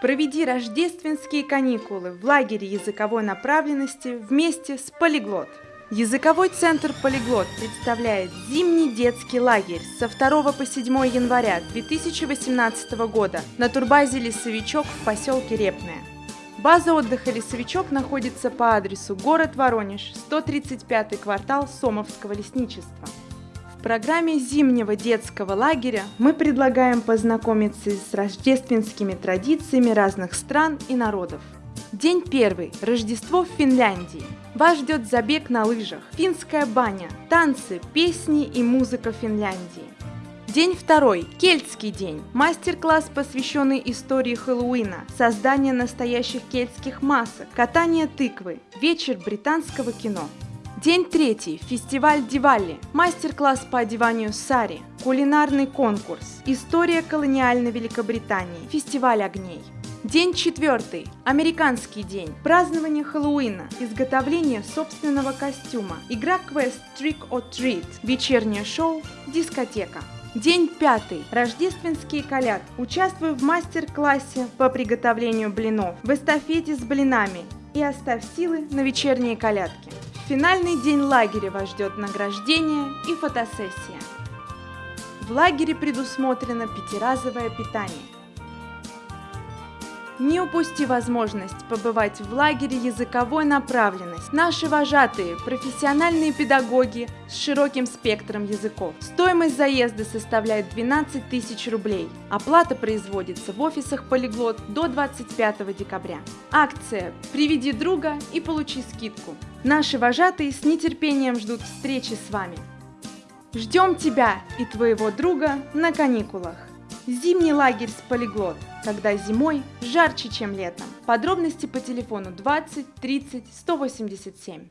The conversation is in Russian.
Проведи рождественские каникулы в лагере языковой направленности вместе с Полиглот. Языковой центр «Полиглот» представляет зимний детский лагерь со 2 по 7 января 2018 года на турбазе «Лесовичок» в поселке Репное. База отдыха «Лесовичок» находится по адресу город Воронеж, 135 квартал Сомовского лесничества. В программе зимнего детского лагеря мы предлагаем познакомиться с рождественскими традициями разных стран и народов. День первый. Рождество в Финляндии. Вас ждет забег на лыжах, финская баня, танцы, песни и музыка Финляндии. День второй. Кельтский день. Мастер-класс, посвященный истории Хэллоуина, создание настоящих кельтских масок, катание тыквы, вечер британского кино. День третий. Фестиваль Дивалли. Мастер-класс по одеванию сари. Кулинарный конкурс. История колониальной Великобритании. Фестиваль огней. День четвертый. Американский день. Празднование Хэллоуина. Изготовление собственного костюма. Игра квест Trick or Treat. Вечернее шоу. Дискотека. День пятый. Рождественские коляд. Участвую в мастер-классе по приготовлению блинов, в эстафете с блинами и оставь силы на вечерние колядки. Финальный день лагеря вас ждет награждение и фотосессия. В лагере предусмотрено пятиразовое питание. Не упусти возможность побывать в лагере языковой направленности. Наши вожатые, профессиональные педагоги с широким спектром языков. Стоимость заезда составляет 12 тысяч рублей. Оплата производится в офисах Полиглот до 25 декабря. Акция «Приведи друга и получи скидку». Наши вожатые с нетерпением ждут встречи с вами. Ждем тебя и твоего друга на каникулах. Зимний лагерь с полиглот, когда зимой жарче, чем летом. Подробности по телефону 20 30 187.